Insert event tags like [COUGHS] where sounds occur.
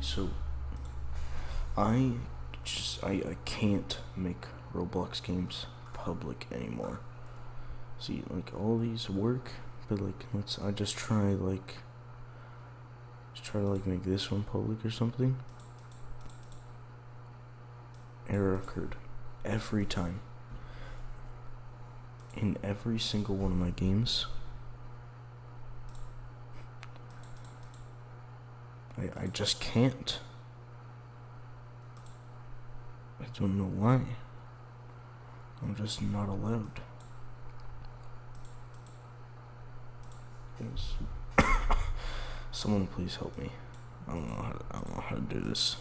So I just I, I can't make Roblox games public anymore. See, like all these work, but like let's I just try like just try to like make this one public or something. Error occurred every time. In every single one of my games. I, I just can't. I don't know why. I'm just not allowed. [COUGHS] Someone please help me. I don't know how to, I don't know how to do this.